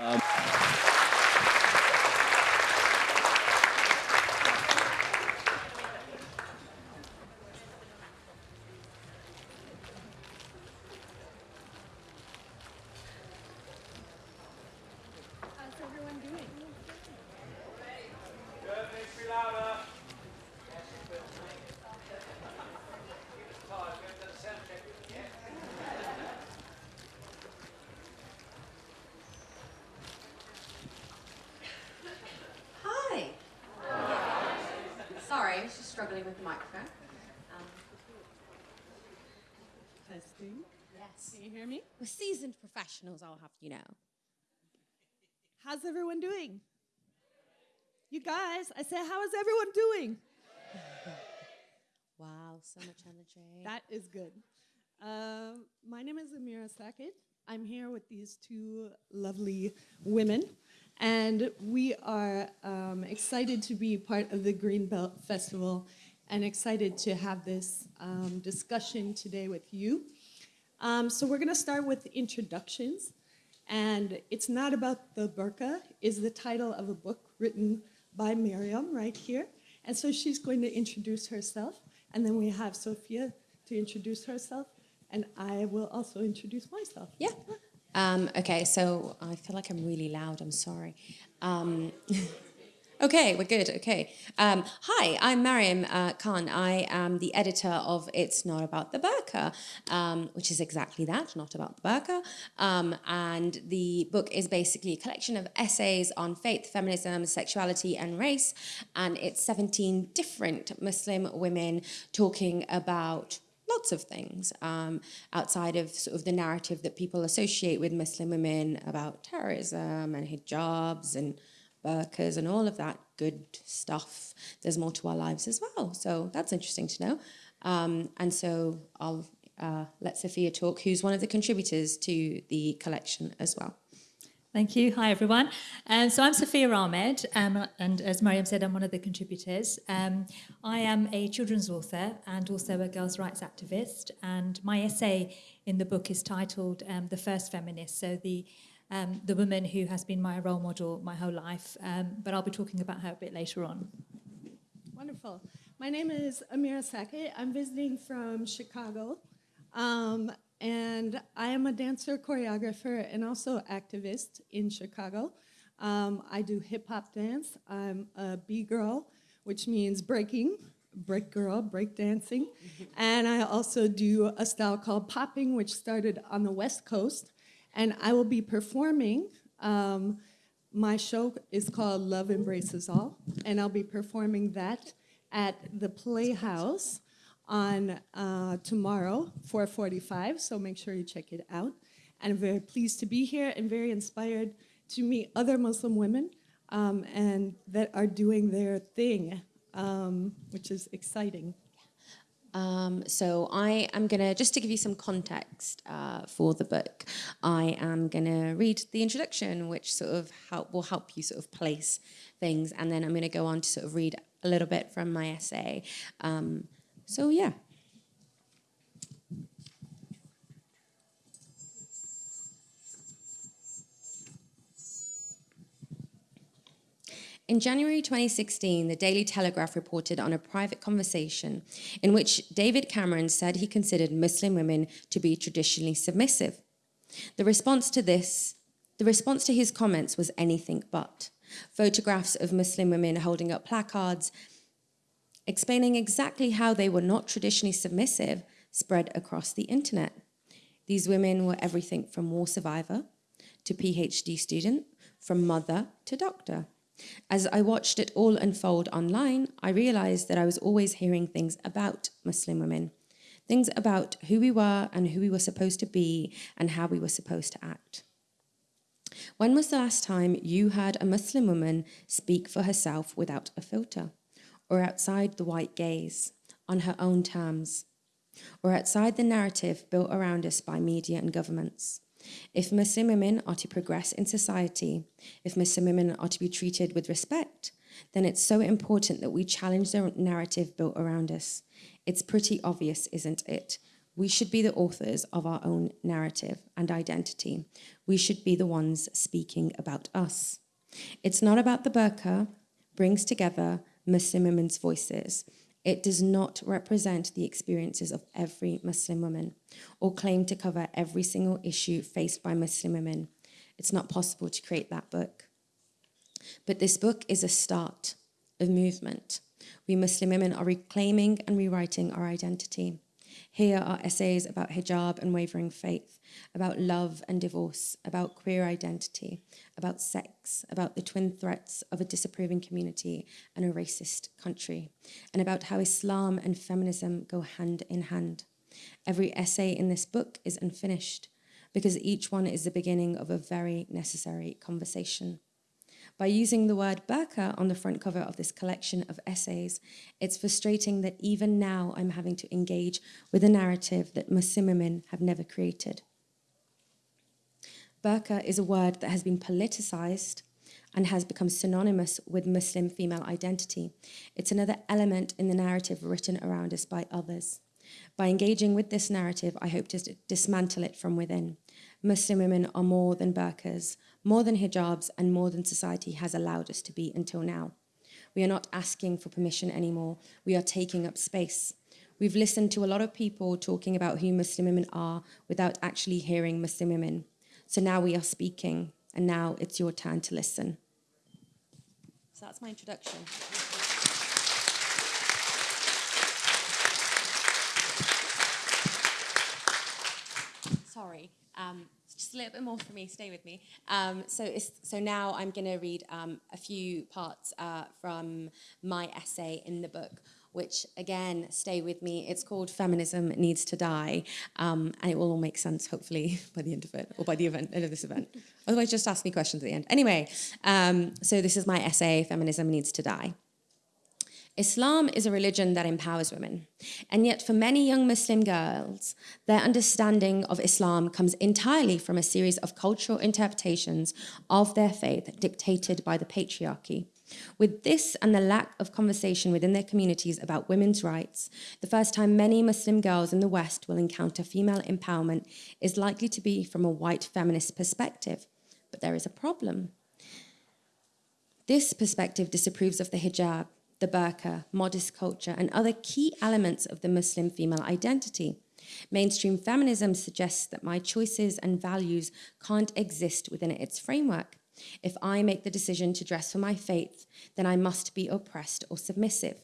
How's everyone doing? Hi. Sorry, I was just struggling with the microphone. Um, Testing. yes. Can you hear me? We're seasoned professionals, I'll have you know. How's everyone doing? You guys, I said, how is everyone doing? Wow, so much energy. That is good. Um, my name is Amirah Sackett. I'm here with these two lovely women, and we are um, excited to be part of the Greenbelt Festival and excited to have this um, discussion today with you. Um, so we're going to start with introductions, and it's not about the burqa is the title of a book written by Miriam right here, and so she's going to introduce herself, and then we have Sufiya to introduce herself, and I will also introduce myself. Yeah. Um, okay, so I feel like I'm really loud. I'm sorry. Um, okay, we're good. Okay. Um, hi, I'm Mariam uh, Khan. I am the editor of It's Not About the Burqa, um, which is exactly that, not about the burqa. Um, and the book is basically a collection of essays on faith, feminism, sexuality, and race. And it's 17 different Muslim women talking about lots of things um, outside of sort of the narrative that people associate with Muslim women about terrorism and hijabs and burqas and all of that good stuff. There's more to our lives as well. So that's interesting to know. Um, and so I'll uh, let Sufiya talk, who's one of the contributors to the collection as well. Thank you. Hi, everyone. Um, so I'm Sufiya Ahmed, um, and as Mariam said, I'm one of the contributors. Um, I am a children's author and also a girls' rights activist, and my essay in the book is titled um, "The First Feminist." So the um, the woman who has been my role model my whole life, um, but I'll be talking about her a bit later on. Wonderful. My name is Amirah Sackett. I'm visiting from Chicago. And I am a dancer, choreographer, and also activist in Chicago. Um, I do hip hop dance. I'm a B girl, which means breaking, break girl, break dancing. and I also do a style called popping, which started on the West Coast. And I will be performing. Um, my show is called Love Embraces All, and I'll be performing that at the Playhouse on uh, tomorrow, 4:45. So make sure you check it out. And I'm very pleased to be here and very inspired to meet other Muslim women um, and that are doing their thing, um, which is exciting. Um, so I am gonna just to give you some context uh, for the book. I am gonna read the introduction, which sort of help will help you sort of place things, and then I'm gonna go on to sort of read a little bit from my essay. Um, so yeah. In January 2016, the Daily Telegraph reported on a private conversation in which David Cameron said he considered Muslim women to be traditionally submissive. The response to this, the response to his comments was anything but. Photographs of Muslim women holding up placards explaining exactly how they were not traditionally submissive spread across the internet. These women were everything from war survivor to PhD student, from mother to doctor. As I watched it all unfold online, I realized that I was always hearing things about Muslim women, things about who we were and who we were supposed to be and how we were supposed to act. When was the last time you heard a Muslim woman speak for herself without a filter, or outside the white gaze, on her own terms, or outside the narrative built around us by media and governments? If Muslim women are to progress in society, if Muslim women are to be treated with respect, then it's so important that we challenge the narrative built around us. It's pretty obvious, isn't it? We should be the authors of our own narrative and identity. We should be the ones speaking about us. It's not about the burqa, brings together Muslim women's voices. It does not represent the experiences of every Muslim woman or claim to cover every single issue faced by Muslim women. It's not possible to create that book. But this book is a start of movement. We Muslim women are reclaiming and rewriting our identity. Here are essays about hijab and wavering faith, about love and divorce, about queer identity, about sex, about the twin threats of a disapproving community and a racist country, and about how Islam and feminism go hand in hand. Every essay in this book is unfinished because each one is the beginning of a very necessary conversation. By using the word burqa on the front cover of this collection of essays, it's frustrating that even now I'm having to engage with a narrative that Muslim women have never created. Burqa is a word that has been politicized and has become synonymous with Muslim female identity. It's another element in the narrative written around us by others. By engaging with this narrative, I hope to dismantle it from within. Muslim women are more than burqas, more than hijabs, and more than society has allowed us to be until now. We are not asking for permission anymore. We are taking up space. We've listened to a lot of people talking about who Muslim women are without actually hearing Muslim women. So now we are speaking, and now it's your turn to listen. So that's my introduction. Sorry. Um, just a little bit more for me. Stay with me. Um, so, so now I'm going to read um, a few parts uh, from my essay in the book, which again, stay with me. It's called "Feminism Needs to Die," um, and it will all make sense hopefully by the end of it, or by the event, end of this event. Otherwise, just ask me questions at the end. Anyway, um, so this is my essay: "Feminism Needs to Die." Islam is a religion that empowers women. And yet, for many young Muslim girls, their understanding of Islam comes entirely from a series of cultural interpretations of their faith dictated by the patriarchy. With this and the lack of conversation within their communities about women's rights, the first time many Muslim girls in the West will encounter female empowerment is likely to be from a white feminist perspective. But there is a problem. This perspective disapproves of the hijab, the burqa, modest culture, and other key elements of the Muslim female identity. Mainstream feminism suggests that my choices and values can't exist within its framework. If I make the decision to dress for my faith, then I must be oppressed or submissive.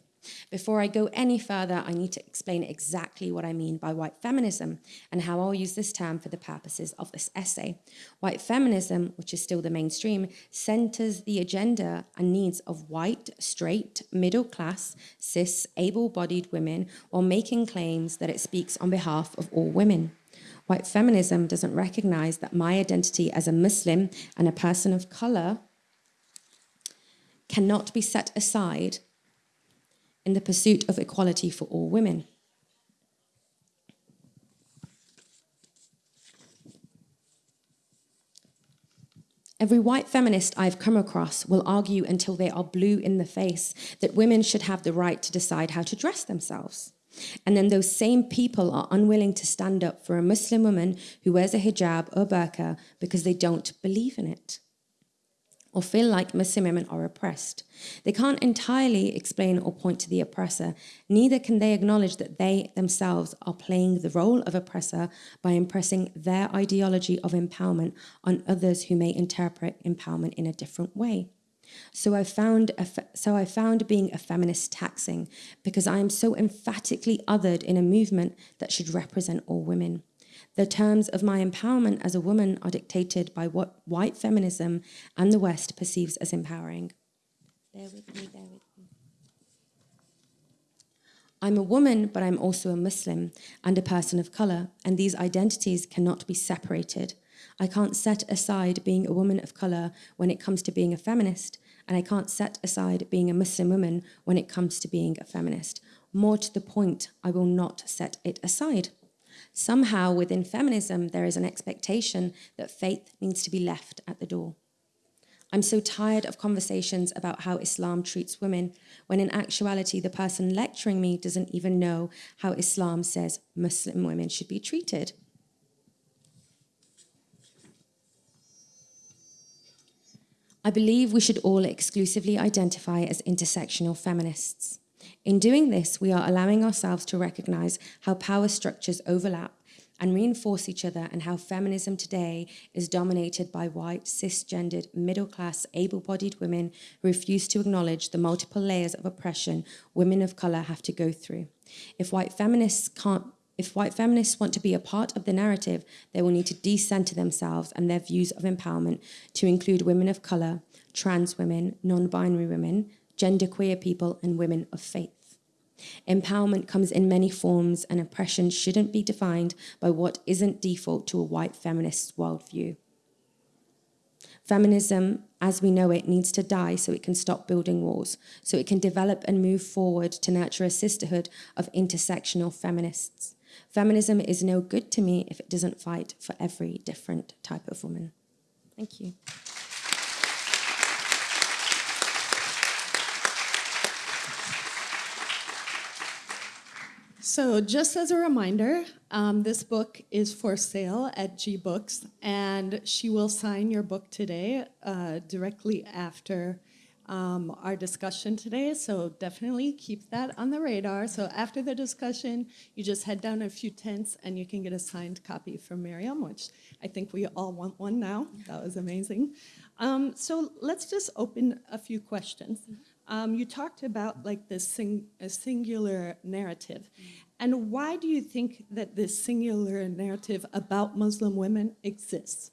Before I go any further, I need to explain exactly what I mean by white feminism and how I'll use this term for the purposes of this essay. White feminism, which is still the mainstream, centers the agenda and needs of white, straight, middle class, cis, able bodied women while making claims that it speaks on behalf of all women. White feminism doesn't recognize that my identity as a Muslim and a person of color cannot be set aside in the pursuit of equality for all women. Every white feminist I've come across will argue until they are blue in the face that women should have the right to decide how to dress themselves. And then those same people are unwilling to stand up for a Muslim woman who wears a hijab or burqa because they don't believe in it or feel like Muslim women are oppressed. They can't entirely explain or point to the oppressor, neither can they acknowledge that they themselves are playing the role of oppressor by impressing their ideology of empowerment on others who may interpret empowerment in a different way. So I found so I found being a feminist taxing because I am so emphatically othered in a movement that should represent all women. The terms of my empowerment as a woman are dictated by what white feminism and the West perceives as empowering. Bear with me, bear with me. I'm a woman, but I'm also a Muslim and a person of color, and these identities cannot be separated. I can't set aside being a woman of color when it comes to being a feminist, and I can't set aside being a Muslim woman when it comes to being a feminist. More to the point, I will not set it aside. Somehow within feminism, there is an expectation that faith needs to be left at the door. I'm so tired of conversations about how Islam treats women, when in actuality, the person lecturing me doesn't even know how Islam says Muslim women should be treated. I believe we should all exclusively identify as intersectional feminists. In doing this, we are allowing ourselves to recognize how power structures overlap and reinforce each other, and how feminism today is dominated by white, cisgendered, middle class, able bodied women who refuse to acknowledge the multiple layers of oppression women of color have to go through. If white feminists can't if white feminists want to be a part of the narrative, they will need to decenter themselves and their views of empowerment to include women of colour, trans women, non binary women, genderqueer people, and women of faith. Empowerment comes in many forms, and oppression shouldn't be defined by what isn't default to a white feminist worldview. Feminism, as we know it, needs to die so it can stop building walls, so it can develop and move forward to nurture a sisterhood of intersectional feminists. Feminism is no good to me if it doesn't fight for every different type of woman. Thank you. So, just as a reminder, um, this book is for sale at G Books, and she will sign your book today, uh, directly after um, our discussion today. So, definitely keep that on the radar. So, after the discussion, you just head down a few tents and you can get a signed copy from Miriam, which I think we all want one now. That was amazing. Um, so, let's just open a few questions. Um, you talked about like this sing, a singular narrative. And why do you think that this singular narrative about Muslim women exists?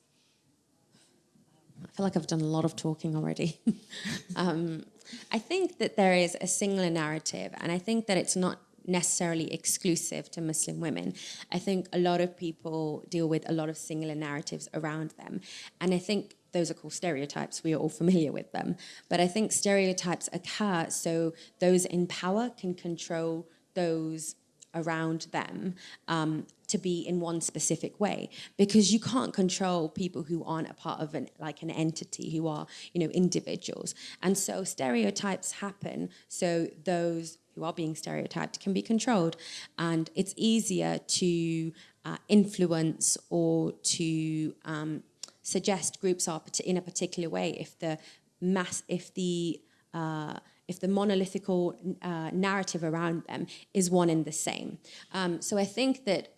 I feel like I've done a lot of talking already. um, I think that there is a singular narrative, and I think that it's not necessarily exclusive to Muslim women. I think a lot of people deal with a lot of singular narratives around them. And I think those are called stereotypes. We are all familiar with them. But I think stereotypes occur so those in power can control those around them um, to be in one specific way because you can't control people who aren't a part of an like an entity who are you know individuals and so stereotypes happen so those who are being stereotyped can be controlled and it's easier to uh, influence or to um, suggest groups are in a particular way if the mass if the uh, if the monolithical uh, narrative around them is one and the same. Um, so I think that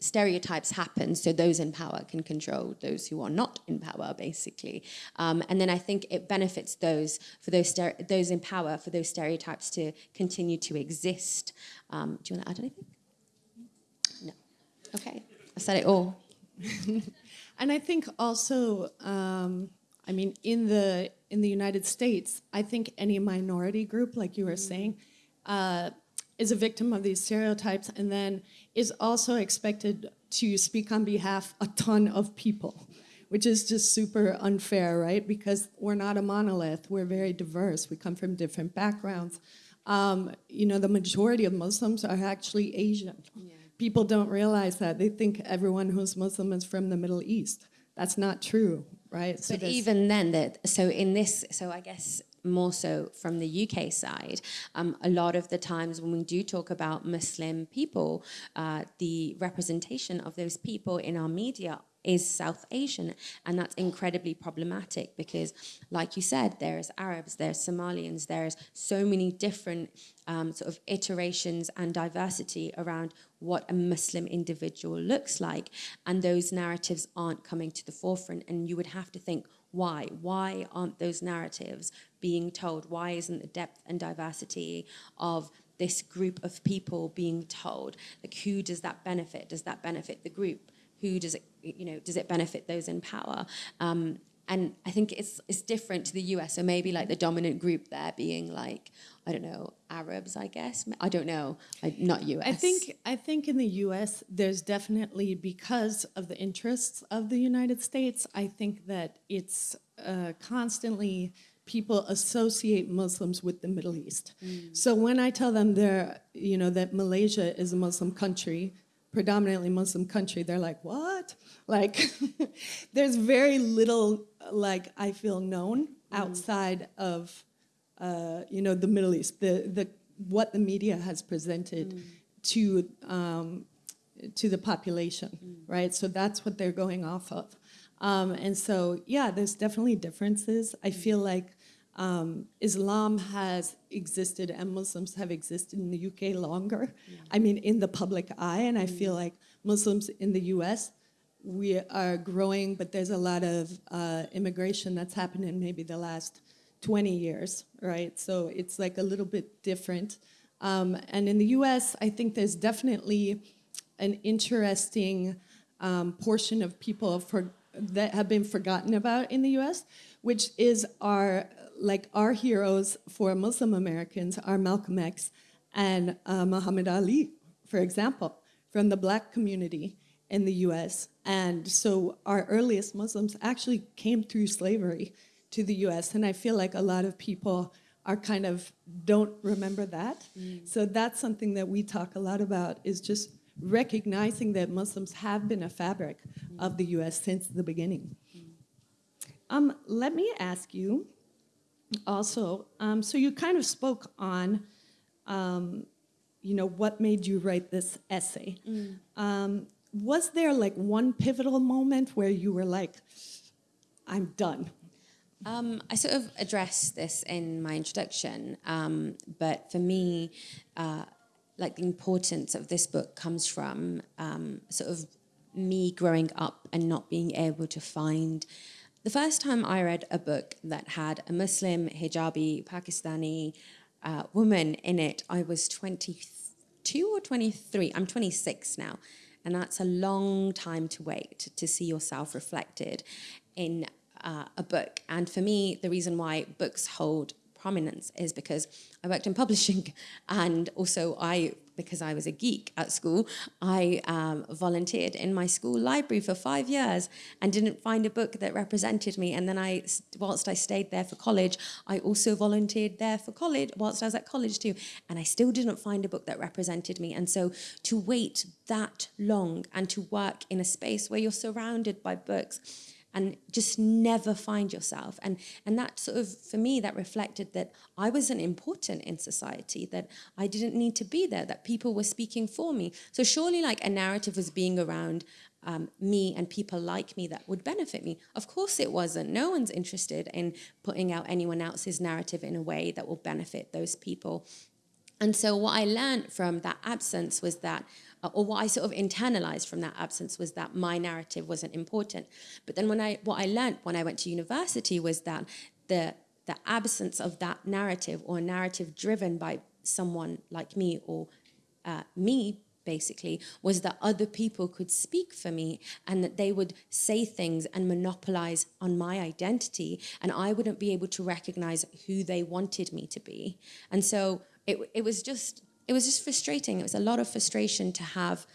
stereotypes happen so those in power can control those who are not in power basically. Um, and then i think it benefits those for those those in power for those stereotypes to continue to exist. Um, do you want to add anything? No. Okay. I said it all and i think also um, I mean, in the in the United States, I think any minority group, like you were saying, uh, is a victim of these stereotypes, and then is also expected to speak on behalf a ton of people, which is just super unfair, right? Because we're not a monolith. We're very diverse. We come from different backgrounds. Um, you know, the majority of Muslims are actually Asian. Yeah. People don't realize that. They think everyone who's Muslim is from the Middle East. That's not true right? So but even then, that so in this, so I guess more so from the UK side, um, a lot of the times when we do talk about Muslim people, uh, the representation of those people in our media is South Asian. And that's incredibly problematic because, like you said, there's Arabs, there's Somalians, there's so many different um, sort of iterations and diversity around what a Muslim individual looks like. And those narratives aren't coming to the forefront. And you would have to think, why? Why aren't those narratives being told? Why isn't the depth and diversity of this group of people being told? Like, who does that benefit? Does that benefit the group? who does it, you know, does it benefit those in power? Um, and I think it's it's different to the US. So maybe like the dominant group there being like I don't know Arabs, I guess. I don't know, I, not US. I think I think in the US there's definitely because of the interests of the United States. I think that it's uh, constantly people associate Muslims with the Middle East. Mm. So when I tell them they're you know that Malaysia is a Muslim country, predominantly Muslim country, they're like, what? Like, there's very little, like, I feel known outside of, uh, you know, the Middle East, the, the, what the media has presented to, um, to the population, right? So that's what they're going off of. Um, and so, yeah, there's definitely differences. I feel like um, Islam has existed and Muslims have existed in the UK longer. I mean, in the public eye, and I feel like Muslims in the US, we are growing, but there's a lot of uh, immigration that's happened in maybe the last 20 years, right? So it's like a little bit different. Um, and in the US, I think there's definitely an interesting um, portion of people for, that have been forgotten about in the US, which is our, like our heroes for Muslim Americans are Malcolm X and uh, Muhammad Ali, for example, from the black community in the US. And so our earliest Muslims actually came through slavery to the US. And I feel like a lot of people are kind of don't remember that. So that's something that we talk a lot about is just recognizing that Muslims have been a fabric of the US since the beginning. Um, let me ask you also, um, so you kind of spoke on, um, you know, what made you write this essay. Um, was there like one pivotal moment where you were like, I'm done? Um, I sort of addressed this in my introduction, um, but for me, uh, like the importance of this book comes from um, sort of me growing up and not being able to find. The first time I read a book that had a Muslim, hijabi, Pakistani uh, woman in it, I was 22 or 23. I'm 26 now. And that's a long time to wait to see yourself reflected in uh, a book. And for me, the reason why books hold prominence is because I worked in publishing and also I, because I was a geek at school, I um, volunteered in my school library for five years and didn't find a book that represented me. And then I, whilst I stayed there for college, I also volunteered there for college, whilst I was at college too. And I still didn't find a book that represented me. And so to wait that long and to work in a space where you're surrounded by books, and just never find yourself. And and that sort of for me that reflected that i wasn't important in society that i didn't need to be there that people were speaking for me. So surely like a narrative was being around um, me and people like me that would benefit me. Of course it wasn't. No one's interested in putting out anyone else's narrative in a way that will benefit those people. And so what i learned from that absence was that uh, or what I sort of internalized from that absence was that my narrative wasn't important. But then when I what I learned when I went to university was that the the absence of that narrative or narrative driven by someone like me or uh, me basically was that other people could speak for me and that they would say things and monopolize on my identity and I wouldn't be able to recognize who they wanted me to be. And so it, it was just it was just frustrating. It was a lot of frustration to have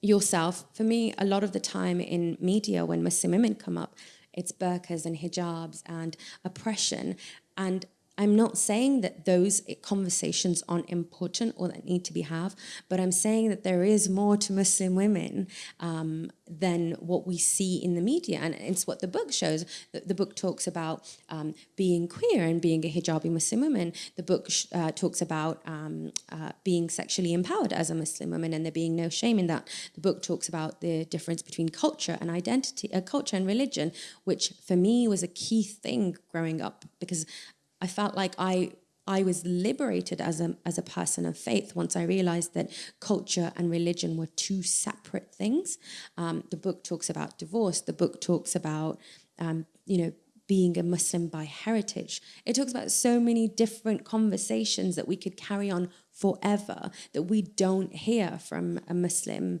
yourself. For me, a lot of the time in media, when Muslim women come up, it's burqas and hijabs and oppression. And I'm not saying that those conversations aren't important or that need to be have, but I'm saying that there is more to Muslim women um, than what we see in the media, and it's what the book shows. The, book talks about um, being queer and being a hijabi Muslim woman. The book uh, talks about um, uh, being sexually empowered as a Muslim woman, and there being no shame in that. The book talks about the difference between culture and identity, uh, culture and religion, which for me was a key thing growing up because I felt like I I was liberated as a as a person of faith once I realized that culture and religion were two separate things. Um, the book talks about divorce. The book talks about um, you know being a Muslim by heritage. It talks about so many different conversations that we could carry on forever that we don't hear from a Muslim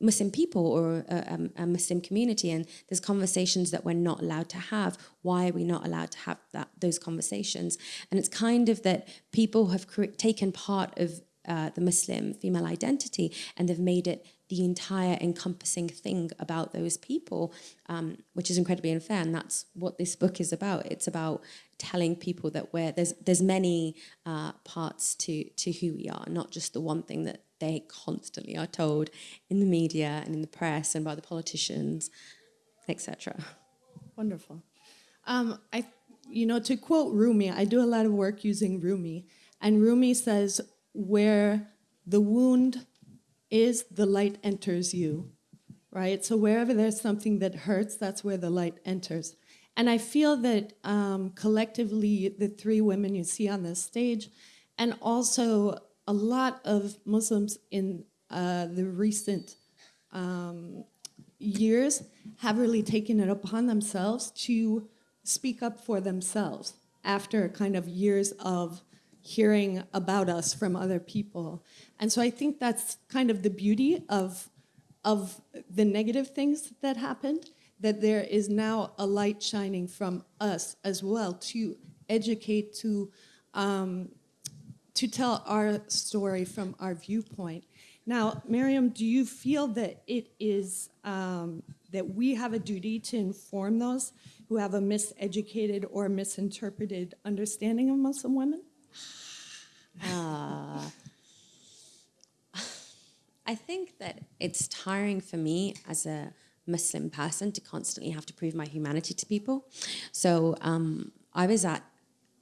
Muslim people or a, a, Muslim community, and there's conversations that we're not allowed to have. Why are we not allowed to have that those conversations? And it's kind of that people have taken part of uh, the Muslim female identity and they've made it the entire encompassing thing about those people, um, which is incredibly unfair. And that's what this book is about. It's about telling people that we're, there's there's many uh, parts to to who we are, not just the one thing that they constantly are told in the media and in the press and by the politicians, etc. Wonderful. Um, I, you know, to quote Rumi, I do a lot of work using Rumi, and Rumi says, "Where the wound is, the light enters you." Right. So wherever there's something that hurts, that's where the light enters. And I feel that um, collectively, the three women you see on this stage, and also a lot of Muslims in uh, the recent um, years have really taken it upon themselves to speak up for themselves after kind of years of hearing about us from other people. And so I think that's kind of the beauty of, of the negative things that happened, that there is now a light shining from us as well to educate, to, um, to tell our story from our viewpoint. Now, Miriam, do you feel that it is um, that we have a duty to inform those who have a miseducated or misinterpreted understanding of Muslim women? I think that it's tiring for me as a Muslim person to constantly have to prove my humanity to people. So um, I was at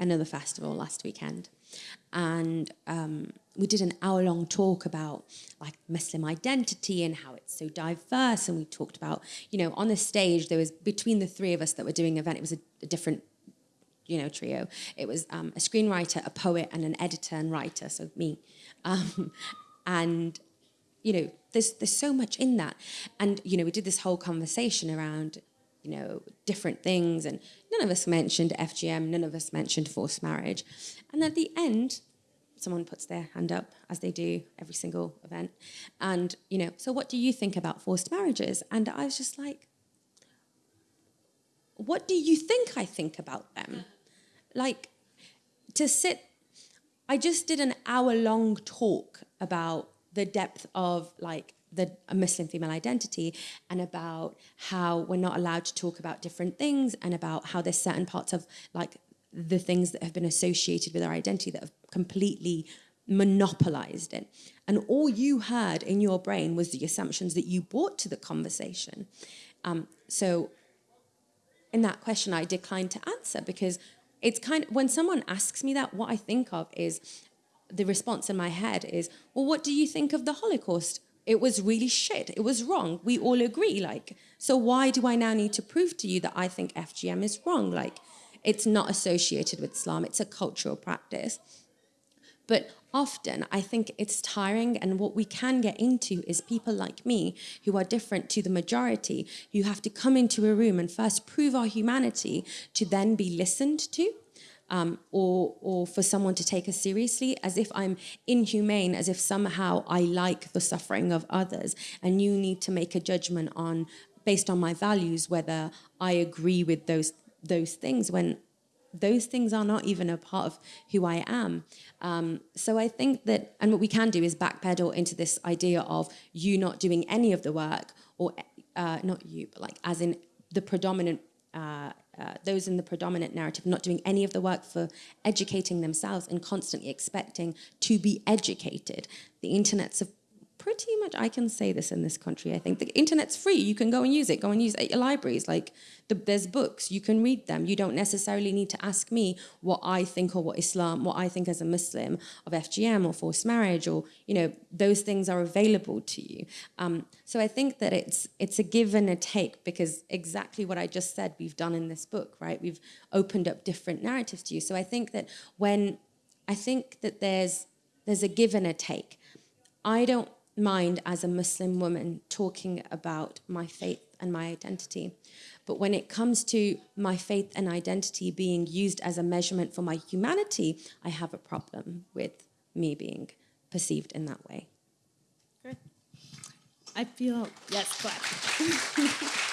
another festival last weekend, and um, we did an hour-long talk about like Muslim identity and how it's so diverse. And we talked about, you know, on the stage there was between the three of us that were doing the event, it was a, a different you know, trio. It was um, a screenwriter, a poet, and an editor and writer, so me. Um, and you know, there's there's so much in that. And you know, we did this whole conversation around, you know, different things, and none of us mentioned FGM, none of us mentioned forced marriage. And at the end, someone puts their hand up, as they do every single event, and you know, so what do you think about forced marriages? And I was just like, what do you think I think about them? Like, to sit, I just did an hour long talk about the depth of like the Muslim female identity and about how we're not allowed to talk about different things and about how there's certain parts of like the things that have been associated with our identity that have completely monopolized it. And all you heard in your brain was the assumptions that you brought to the conversation. Um, so in that question, I declined to answer because it's kind of, when someone asks me that, what I think of is the response in my head is, well, what do you think of the Holocaust? It was really shit. It was wrong. We all agree. Like, so why do I now need to prove to you that I think FGM is wrong? Like, it's not associated with Islam. It's a cultural practice. But often I think it's tiring, and what we can get into is people like me who are different to the majority, who have to come into a room and first prove our humanity to then be listened to. Um, or, or for someone to take us seriously, as if I'm inhumane, as if somehow I like the suffering of others, and you need to make a judgment on, based on my values, whether I agree with those those things. When those things are not even a part of who I am. Um, so I think that, and what we can do is backpedal into this idea of you not doing any of the work, or uh, not you, but like as in the predominant, uh, uh, those in the predominant narrative not doing any of the work for educating themselves and constantly expecting to be educated. The internet's a pretty much, I can say this in this country, I think. The internet's free. You can go and use it. Go and use it at your libraries. Like, the, there's books. You can read them. You don't necessarily need to ask me what I think or what Islam, what I think as a Muslim of FGM or forced marriage or, you know, those things are available to you. Um, so I think that it's, it's a give and a take because exactly what I just said we've done in this book, right? We've opened up different narratives to you. So I think that when, I think that there's, there's a give and a take. I don't mind as a Muslim woman talking about my faith and my identity. But when it comes to my faith and identity being used as a measurement for my humanity, I have a problem with me being perceived in that way. I feel, yes, clap.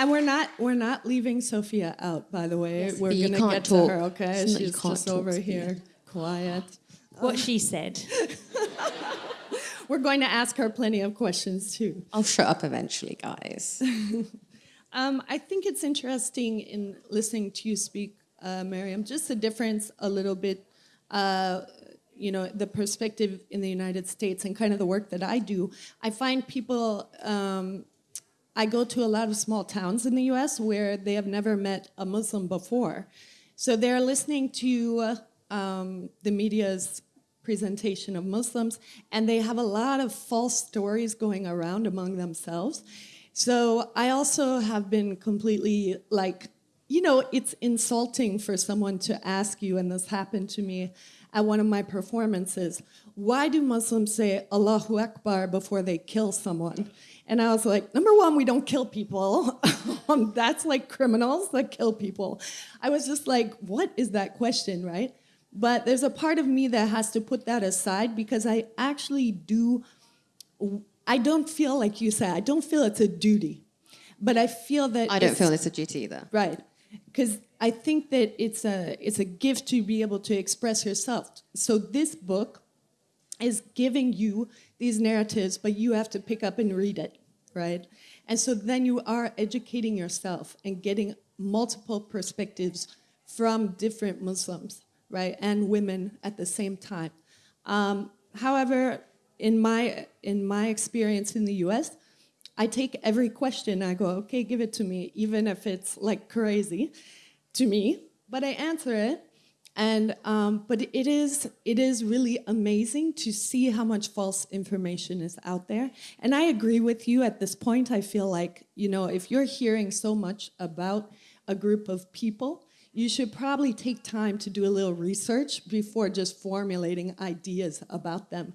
And we're not we're not leaving Sufiya out, by the way. Yes, we're gonna get talk. to her, okay? It's not- you She's just over here, quiet. What she said. we're going to ask her plenty of questions too. I'll shut up eventually, guys. Um, I think it's interesting in listening to you speak, uh, Miriam, just the difference a little bit, uh, you know, the perspective in the United States and kind of the work that I do. I find people, um, I go to a lot of small towns in the US where they have never met a Muslim before. So they're listening to uh, um, the media's presentation of Muslims, and they have a lot of false stories going around among themselves. So I also have been completely like, you know, it's insulting for someone to ask you, and this happened to me at one of my performances, why do Muslims say Allahu Akbar before they kill someone? And I was like, number one, we don't kill people. that's like criminals that kill people. I was just like, what is that question, right? But there's a part of me that has to put that aside because I actually do I don't feel like you said, I don't feel it's a duty, but I feel that I don't feel it's a duty either. Right. Because I think that it's a, it's a gift to be able to express yourself. So this book is giving you these narratives, but you have to pick up and read it, right? And so then you are educating yourself and getting multiple perspectives from different Muslims, right? And women at the same time. Um, however, in my, in my experience in the US, I take every question, I go, okay, give it to me, even if it's like crazy to me, but I answer it. And, um, but it is, it is really amazing to see how much false information is out there. And I agree with you at this point. I feel like, you know, if you're hearing so much about a group of people, you should probably take time to do a little research before just formulating ideas about them.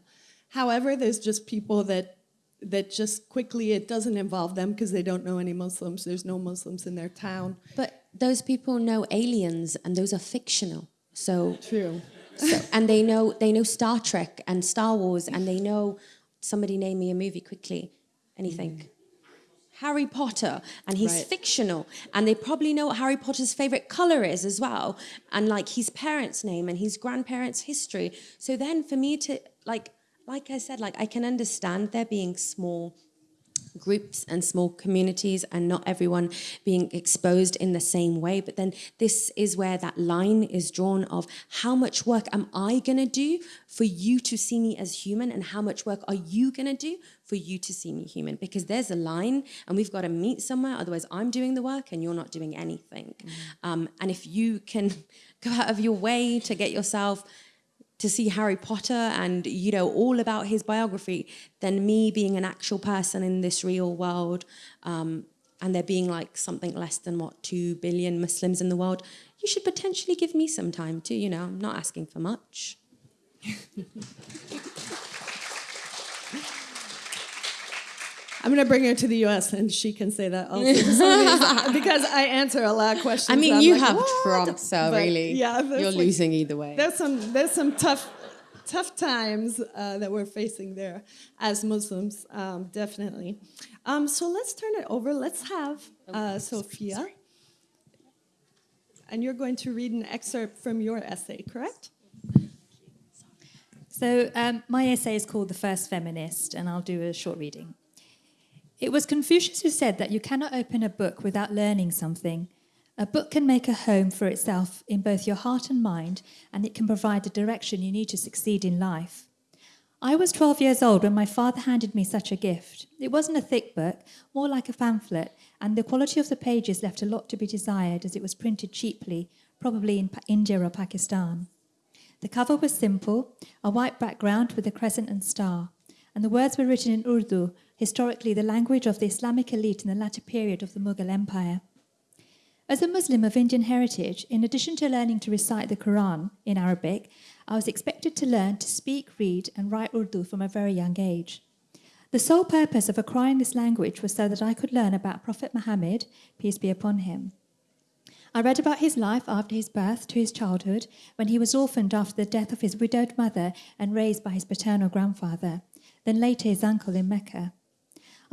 However, there's just people that that just quickly it doesn't involve them because they don't know any Muslims. There's no Muslims in their town. But those people know aliens, and those are fictional. So, True. so and they know they know Star Trek and Star Wars, and they know somebody name me a movie quickly. Anything. Harry Potter, and he's Right. fictional, and they probably know what Harry Potter's favorite color is as well, and like his parents' name and his grandparents' history. So then, for me to like, like I said, like I can understand there being small groups and small communities and not everyone being exposed in the same way. But then this is where that line is drawn of how much work am i going to do for you to see me as human and how much work are you going to do for you to see me human? Because there's a line and we've got to meet somewhere otherwise i'm doing the work and you're not doing anything. Um, and if you can go out of your way to get yourself to see Harry Potter and you know all about his biography than me being an actual person in this real world um, and there being like something less than what two billion Muslims in the world. You should potentially give me some time too. You know, I'm not asking for much. I'm gonna bring her to the U.S. and she can say that also to some of these- because I answer a lot of questions. I mean, you like, have "What?" Trump, so But, really, yeah, you're like- losing either way. There's some there's some tough tough times uh, that we're facing there as Muslims, um, definitely. Um, so let's turn it over. Let's have uh, Sufiya, and you're going to read an excerpt from your essay, correct? So, um, my essay is called The First Feminist, and I'll do a short reading. It was Confucius who said that you cannot open a book without learning something. A book can make a home for itself in both your heart and mind, and it can provide the direction you need to succeed in life. I was 12 years old when my father handed me such a gift. It wasn't a thick book, more like a pamphlet, and the quality of the pages left a lot to be desired as it was printed cheaply, probably in India or Pakistan. The cover was simple, a white background with a crescent and star, and the words were written in Urdu, historically the language of the Islamic elite in the latter period of the Mughal Empire. As a Muslim of Indian heritage, in addition to learning to recite the Quran in Arabic, I was expected to learn to speak, read, and write Urdu from a very young age. The sole purpose of acquiring this language was so that I could learn about Prophet Muhammad, peace be upon him. I read about his life after his birth to his childhood, when he was orphaned after the death of his widowed mother and raised by his paternal grandfather, then later his uncle in Mecca.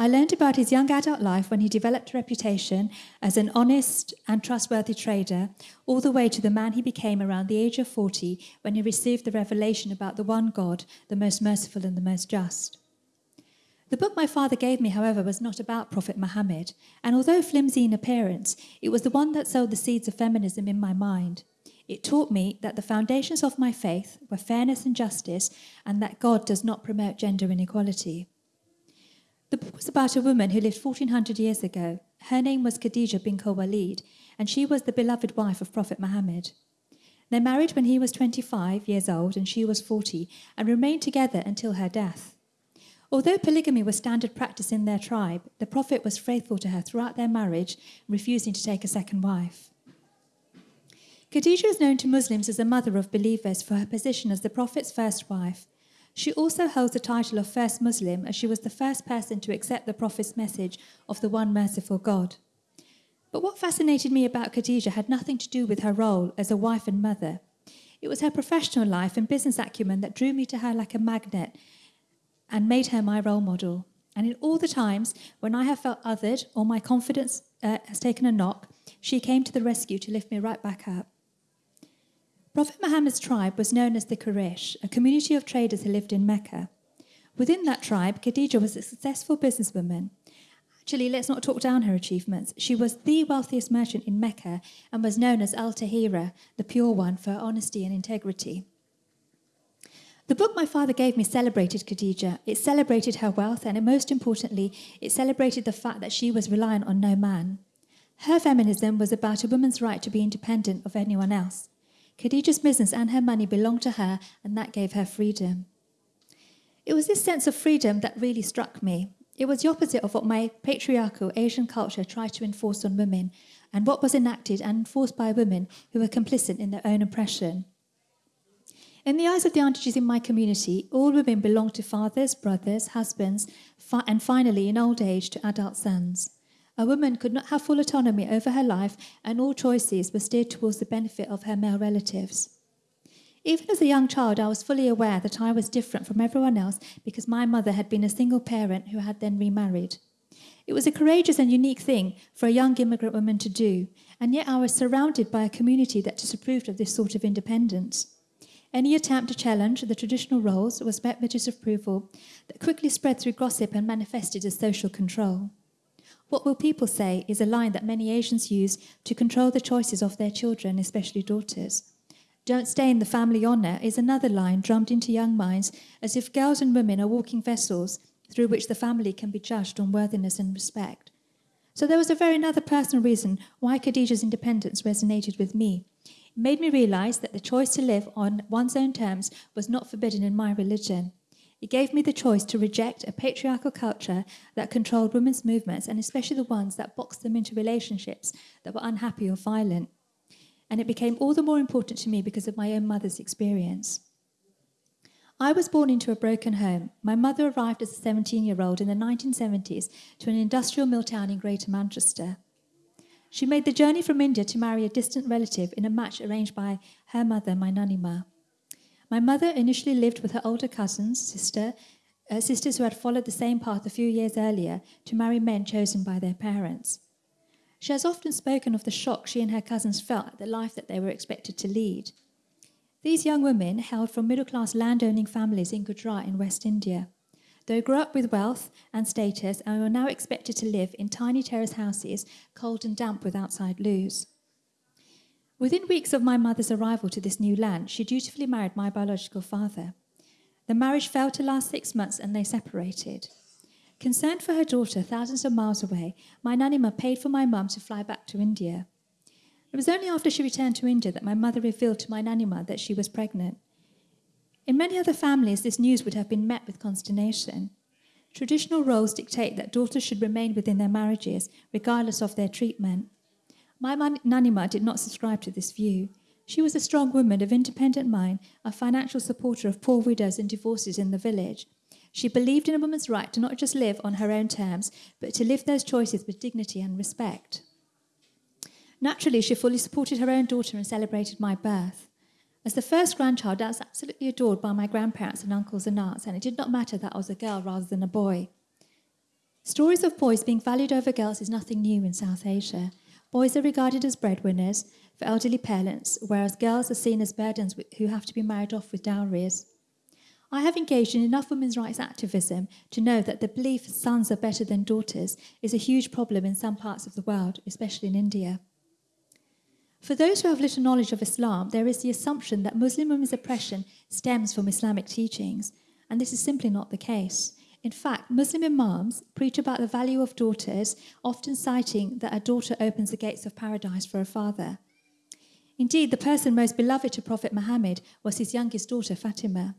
I learned about his young adult life when he developed a reputation as an honest and trustworthy trader, all the way to the man he became around the age of 40 when he received the revelation about the one God, the most merciful and the most just. The book my father gave me, however, was not about Prophet Muhammad, and although flimsy in appearance, it was the one that sowed the seeds of feminism in my mind. It taught me that the foundations of my faith were fairness and justice, and that God does not promote gender inequality. The book was about a woman who lived 1400 years ago. Her name was Khadija bin Khuwailid, and she was the beloved wife of Prophet Muhammad. They married when he was 25 years old and she was 40, and remained together until her death. Although polygamy was standard practice in their tribe, the Prophet was faithful to her throughout their marriage, refusing to take a second wife. Khadija is known to Muslims as a mother of believers for her position as the Prophet's first wife. She also holds the title of First Muslim as she was the first person to accept the Prophet's message of the one merciful God. But what fascinated me about Khadija had nothing to do with her role as a wife and mother. It was her professional life and business acumen that drew me to her like a magnet and made her my role model. And in all the times when I have felt othered or my confidence uh, has taken a knock, she came to the rescue to lift me right back up. Prophet Muhammad's tribe was known as the Quraysh, a community of traders who lived in Mecca. Within that tribe, Khadija was a successful businesswoman. Actually, let's not talk down her achievements. She was the wealthiest merchant in Mecca and was known as Al Tahira, the pure one, for honesty and integrity. The book my father gave me celebrated Khadija. It celebrated her wealth, and most importantly, it celebrated the fact that she was reliant on no man. Her feminism was about a woman's right to be independent of anyone else. Khadija's business and her money belonged to her, and that gave her freedom. It was this sense of freedom that really struck me. It was the opposite of what my patriarchal Asian culture tried to enforce on women, and what was enacted and enforced by women who were complicit in their own oppression. In the eyes of the aunties in my community, all women belong to fathers, brothers, husbands, and finally, in old age, to adult sons. A woman could not have full autonomy over her life, and all choices were steered towards the benefit of her male relatives. Even as a young child, I was fully aware that I was different from everyone else because my mother had been a single parent who had then remarried. It was a courageous and unique thing for a young immigrant woman to do, and yet I was surrounded by a community that disapproved of this sort of independence. Any attempt to challenge the traditional roles was met with disapproval that quickly spread through gossip and manifested as social control. What will people say is a line that many Asians use to control the choices of their children, especially daughters. Don't stay in the family honour is another line drummed into young minds as if girls and women are walking vessels through which the family can be judged on worthiness and respect. So there was a very another personal reason why Khadija's independence resonated with me. It made me realize that the choice to live on one's own terms was not forbidden in my religion. It gave me the choice to reject a patriarchal culture that controlled women's movements, and especially the ones that boxed them into relationships that were unhappy or violent. And it became all the more important to me because of my own mother's experience. I was born into a broken home. My mother arrived as a 17 year old in the 1970s to an industrial mill town in Greater Manchester. She made the journey from India to marry a distant relative in a match arranged by her mother, my nanima. My mother initially lived with her older cousins, sister, uh, sisters who had followed the same path a few years earlier to marry men chosen by their parents. She has often spoken of the shock she and her cousins felt at the life that they were expected to lead. These young women hailed from middle class landowning families in Gujarat in West India. They grew up with wealth and status and were now expected to live in tiny terrace houses, cold and damp with outside loos. Within weeks of my mother's arrival to this new land, she dutifully married my biological father. The marriage failed to last six months and they separated. Concerned for her daughter thousands of miles away, my nanima paid for my mum to fly back to India. It was only after she returned to India that my mother revealed to my nanima that she was pregnant. In many other families, this news would have been met with consternation. Traditional roles dictate that daughters should remain within their marriages, regardless of their treatment. My Nanima did not subscribe to this view. She was a strong woman of independent mind, a financial supporter of poor widows and divorces in the village. She believed in a woman's right to not just live on her own terms, but to live those choices with dignity and respect. Naturally, she fully supported her own daughter and celebrated my birth. As the first grandchild, I was absolutely adored by my grandparents and uncles and aunts, and it did not matter that I was a girl rather than a boy. Stories of boys being valued over girls is nothing new in South Asia. Boys are regarded as breadwinners for elderly parents, whereas girls are seen as burdens who have to be married off with dowries. I have engaged in enough women's rights activism to know that the belief sons are better than daughters is a huge problem in some parts of the world, especially in India. For those who have little knowledge of Islam, there is the assumption that Muslim women's oppression stems from Islamic teachings, and this is simply not the case. In fact, Muslim imams preach about the value of daughters, often citing that a daughter opens the gates of paradise for a father. Indeed, the person most beloved to Prophet Muhammad was his youngest daughter, Fatima.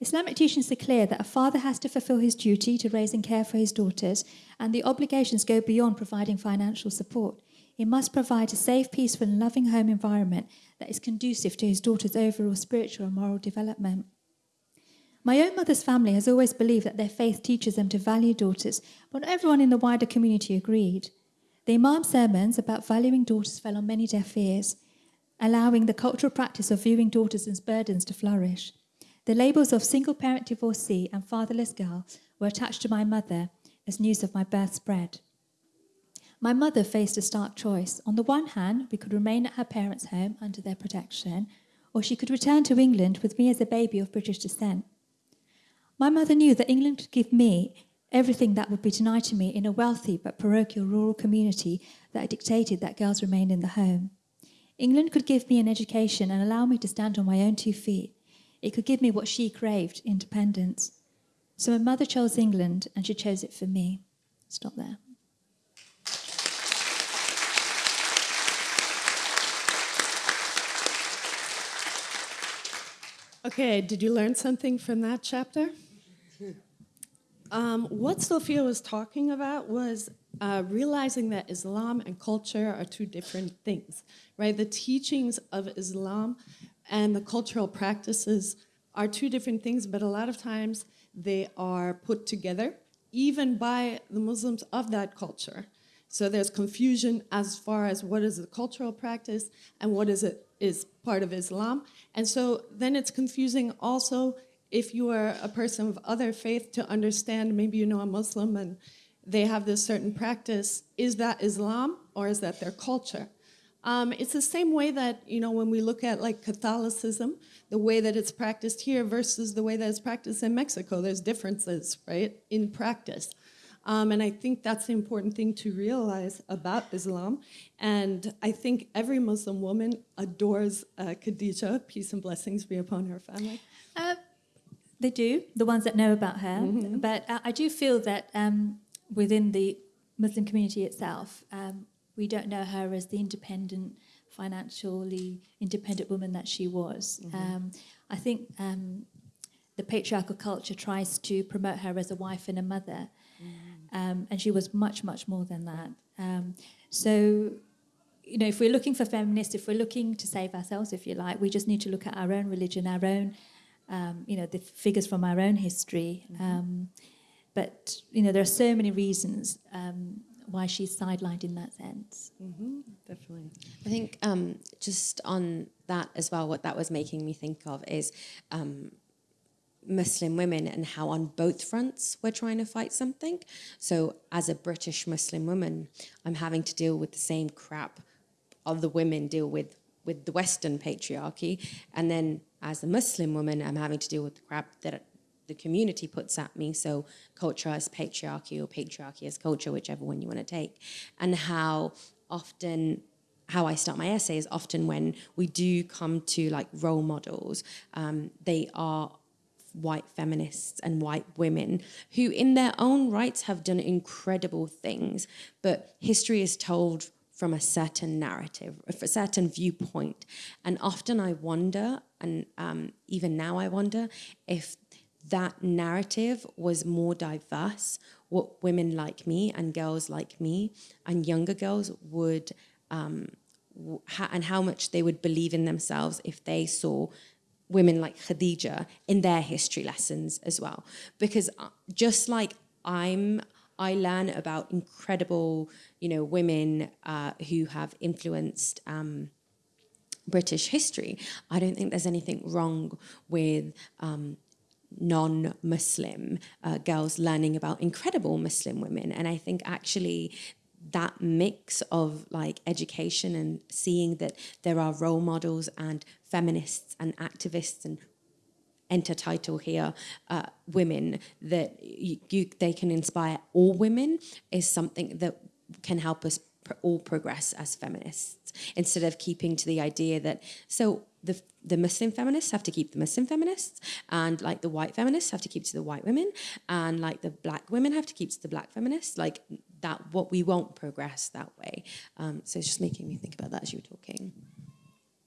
Islamic teachings are clear that a father has to fulfill his duty to raise and care for his daughters, and the obligations go beyond providing financial support. He must provide a safe, peaceful, and loving home environment that is conducive to his daughter's overall spiritual and moral development. My own mother's family has always believed that their faith teaches them to value daughters, but not everyone in the wider community agreed. The Imam's sermons about valuing daughters fell on many deaf ears, allowing the cultural practice of viewing daughters as burdens to flourish. The labels of single parent divorcee and fatherless girl were attached to my mother as news of my birth spread. My mother faced a stark choice. On the one hand, we could remain at her parents' home under their protection, or she could return to England with me as a baby of British descent. My mother knew that England could give me everything that would be denied to me in a wealthy but parochial rural community that dictated that girls remain in the home. England could give me an education and allow me to stand on my own two feet. It could give me what she craved independence. So my mother chose England and she chose it for me. Stop there. Okay, did you learn something from that chapter? Um, what Sufiya was talking about was uh, realizing that Islam and culture are two different things, right? The teachings of Islam and the cultural practices are two different things, but a lot of times they are put together, even by the Muslims of that culture. So there's confusion as far as what is the cultural practice and what is it is part of Islam. And so then it's confusing also if you are a person of other faith to understand, maybe you know a Muslim and they have this certain practice, is that Islam or is that their culture? Um, it's the same way that, you know, when we look at like Catholicism, the way that it's practiced here versus the way that it's practiced in Mexico, there's differences, right, in practice. Um, and I think that's the important thing to realize about Islam. And I think every Muslim woman adores uh, Khadija, peace and blessings be upon her family. Uh, they do, the ones that know about her. Mm-hmm. But uh, I do feel that um, within the Muslim community itself, um, we don't know her as the independent, financially independent woman that she was. Mm-hmm. Um, I think um, the patriarchal culture tries to promote her as a wife and a mother. Um, and she was much, much more than that. Um, so, you know, if we're looking for feminists, if we're looking to save ourselves, if you like, we just need to look at our own religion, our own, um, you know, the figures from our own history. Um, but, you know, there are so many reasons um, why she's sidelined in that sense. Mm-hmm, definitely. I think um, just on that as well, what that was making me think of is um, Muslim women and how on both fronts we're trying to fight something. So as a British Muslim woman, I'm having to deal with the same crap other women deal with with the Western patriarchy, and then as a Muslim woman, I'm having to deal with the crap that the community puts at me. So culture as patriarchy or patriarchy as culture, whichever one you want to take, and how often how I start my essay is often when we do come to like role models, um, they are white feminists and white women who, in their own rights, have done incredible things. But history is told from a certain narrative, a certain viewpoint. And often I wonder, and um, even now I wonder, if that narrative was more diverse, what women like me and girls like me and younger girls would, um, and how much they would believe in themselves if they saw women like Khadija in their history lessons as well. Because uh, just like I'm, I learn about incredible, you know, women uh, who have influenced um, British history. I don't think there's anything wrong with um, non-Muslim uh, girls learning about incredible Muslim women. And I think actually that mix of like education and seeing that there are role models and feminists and activists and enter title here, uh, women, that you, you, they can inspire all women is something that can help us pr- all progress as feminists instead of keeping to the idea that so the the Muslim feminists have to keep the Muslim feminists, and like the white feminists have to keep to the white women, and like the black women have to keep to the black feminists. Like that, what we won't progress that way. Um, so it's just making me think about that as you were talking.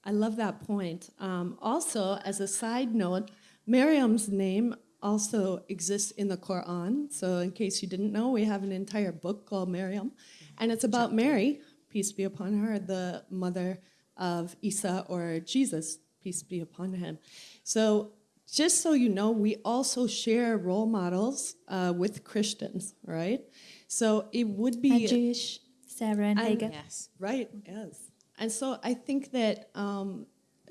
I love that point. Um, also, as a side note, Mariam's name also exists in the Quran. So, in case you didn't know, we have an entire book called Miriam, and it's about Mary, peace be upon her, the mother of Isa or Jesus, peace be upon him. So, just so you know, we also share role models uh, with Christians, right? So, it would be. And Jewish, Sarah and And- Hagar. Yes. Right, yes. And so I think that um,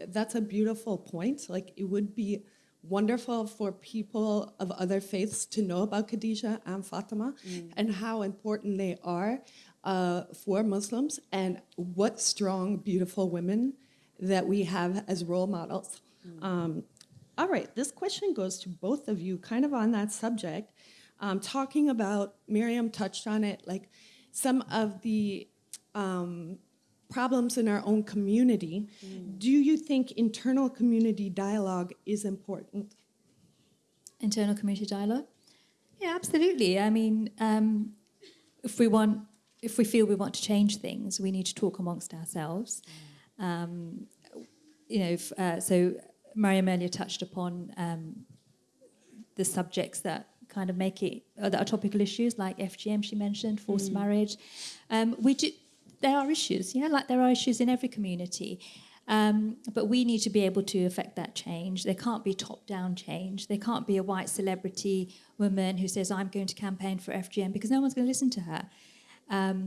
that's a beautiful point. Like, it would be wonderful for people of other faiths to know about Khadijah and Fatima and how important they are uh, for Muslims and what strong, beautiful women that we have as role models. Um, all right, this question goes to both of you, kind of on that subject. Um, talking about, Mariam touched on it, like some of the um, problems in our own community. Do you think internal community dialogue is important? internal community dialogue? Yeah, absolutely. I mean, um, if we want, if we feel we want to change things, we need to talk amongst ourselves. Um, you know, if, uh, so Mariam earlier touched upon um, the subjects that kind of make it uh, that are topical issues like FGM. She mentioned forced marriage. Um, we do. There are issues, yeah, like there are issues in every community. Um, but we need to be able to affect that change. There can't be top down change. There can't be a white celebrity woman who says, I'm going to campaign for FGM because no one's going to listen to her. Um,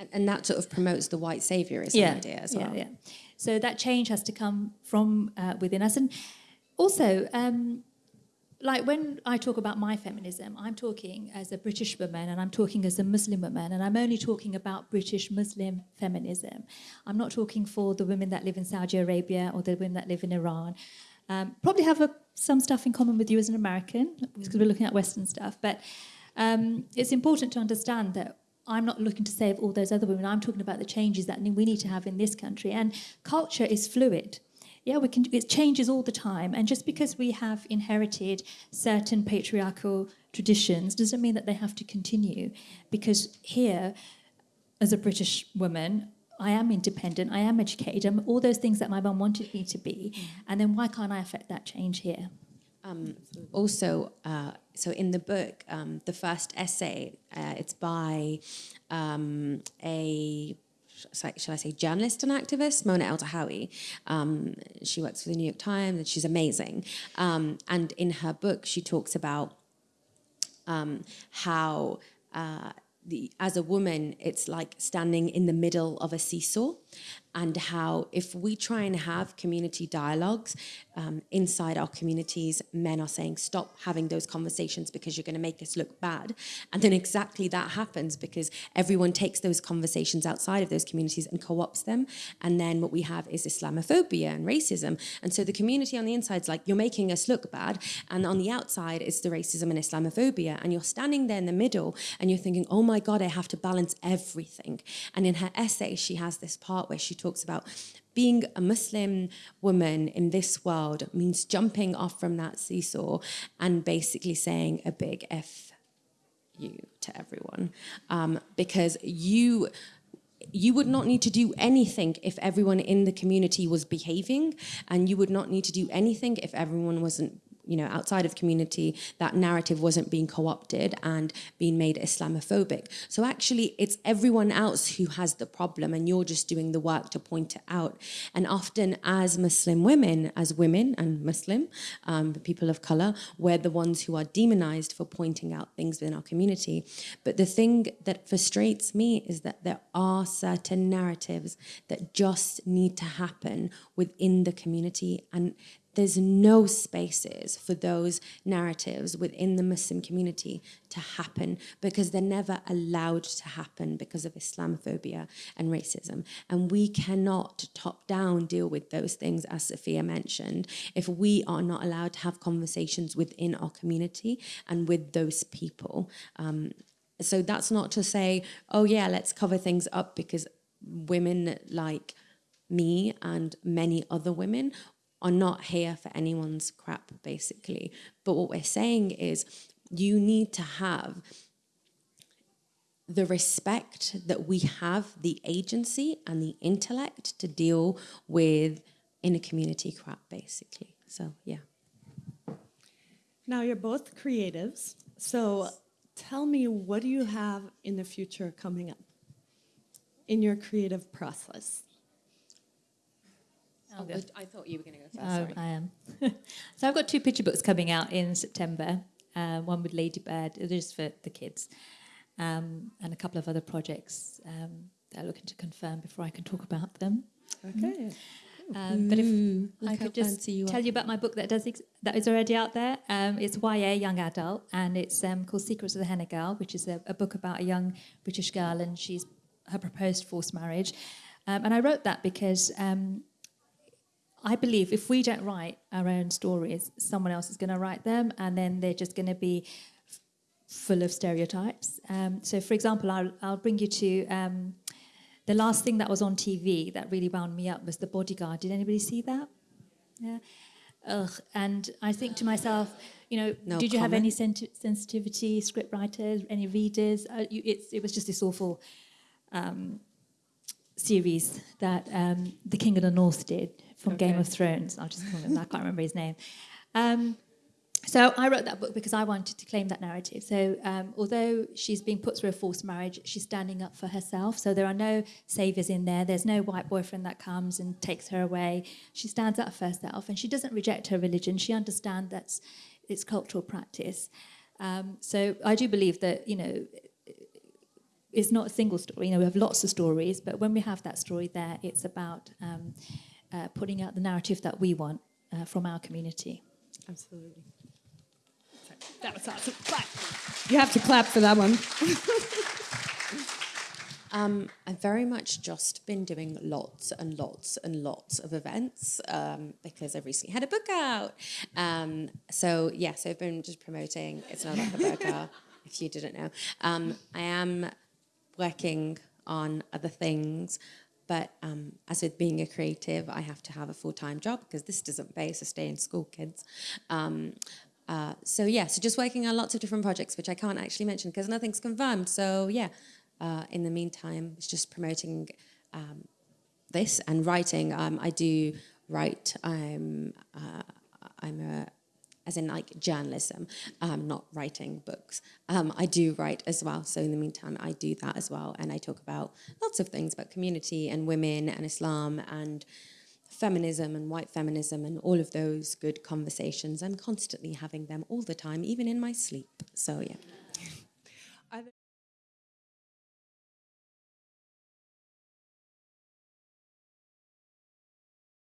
And, and that sort of promotes the white saviorism idea as well. yeah, yeah. So that change has to come from uh, within us. And also, um, like when I talk about my feminism, I'm talking as a British woman and I'm talking as a Muslim woman, and I'm only talking about British Muslim feminism. I'm not talking for the women that live in Saudi Arabia or the women that live in Iran. Um, probably have a, some stuff in common with you as an American because we're looking at Western stuff, but um, it's important to understand that I'm not looking to save all those other women. I'm talking about the changes that we need to have in this country. And culture is fluid. Yeah, we can. It changes all the time. And just because we have inherited certain patriarchal traditions doesn't mean that they have to continue. Because here, as a British woman, I am independent. I am educated. I'm all those things that my mum wanted me to be. And then why can't I affect that change here? Um, also, uh, so in the book, um, the first essay, uh, it's by um, a shall I- say journalist and activist, Mona Eltahawy. Um, she works for the New York Times and she's amazing. Um, and in her book, she talks about um, how uh, the, as a woman, it's like standing in the middle of a seesaw, and how if we try and have community dialogues um, inside our communities, men are saying, stop having those conversations because you're going to make us look bad. And then exactly that happens because everyone takes those conversations outside of those communities and co opts them. And then what we have is Islamophobia and racism. And so the community on the inside is like, you're making us look bad. And on the outside is the racism and Islamophobia. And you're standing there in the middle and you're thinking, oh my God, I have to balance everything. And in her essay, she has this part where she talks about being a Muslim woman in this world means jumping off from that seesaw and basically saying a big F you to everyone. Um, because you you would not need to do anything if everyone in the community was behaving and you would not need to do anything if everyone wasn't you know outside of community that narrative wasn't being co-opted and being made islamophobic. So actually it's everyone else who has the problem and you're just doing the work to point it out. And often as muslim women as women and muslim um, people of color we're the ones who are demonized for pointing out things within our community. But the thing that frustrates me is that there are certain narratives that just need to happen within the community and there's no spaces for those narratives within the Muslim community to happen because they're never allowed to happen because of Islamophobia and racism. And we cannot top down deal with those things, as Sufiya mentioned, if we are not allowed to have conversations within our community and with those people. Um, so that's not to say, oh yeah, let's cover things up because women like me and many other women are not here for anyone's crap, basically. But what we're saying is you need to have the respect that we have the agency and the intellect to deal with inner community crap, basically. So, yeah. Now you're both creatives, so tell me what do you have in the future coming up in your creative process? I'll go. I thought you were going to go first. Oh, sorry. I am. so I've got two picture books coming out in September. Uh, one with Ladybird, it is for the kids, um, and a couple of other projects um, that I'm looking to confirm before I can talk about them. Okay. Um, but if Ooh, I could just you tell you about my book that does ex- that is already out there. Um, it's YA young adult, and it's um, called Secrets of the Henna Girl, which is a, a book about a young British girl and she's her proposed forced marriage. Um, and I wrote that because um, I believe if we don't write our own stories, someone else is going to write them, and then they're just going to be f- full of stereotypes. Um, so, for example, I'll, I'll bring you to um, the last thing that was on TV that really wound me up was The Bodyguard. Did anybody see that? Yeah. Ugh. And I think to myself, you know, No did you have any comment. senti- sensitivity, script writers, any readers? Uh, you, it's, it was just this awful um, series that um, The King of the North did from Game of Thrones. I'll just call him. I can't remember his name. Um, so I wrote that book because I wanted to claim that narrative. So um, although she's being put through a forced marriage, she's standing up for herself. So there are no saviors in there. There's no white boyfriend that comes and takes her away. She stands up for herself, and she doesn't reject her religion. She understands that's it's cultural practice. Um, so I do believe that you know it's not a single story. You know, we have lots of stories, but when we have that story there, it's about um, uh, putting out the narrative that we want uh, from our community. Absolutely. That was awesome. Clap. You have to clap for that one. Um, I've very much just been doing lots and lots and lots of events um, because I've recently had a book out. Um, so yes, I've been just promoting. It's not like a burger, if you didn't know. Um, I am working on other things, but um, as with being a creative, I have to have a full time job because this doesn't pay, so stay in school, kids. Um, uh, so yeah, so just working on lots of different projects, which I can't actually mention because nothing's confirmed. So yeah, uh, in the meantime, it's just promoting um, this and writing. Um, I do write. I'm uh, I'm a as in like journalism, um, not writing books. Um, I do write as well. So in the meantime, I do that as well, and I talk about lots of things about community and women and Islam and feminism and white feminism and all of those good conversations. I'm constantly having them all the time, even in my sleep. So yeah.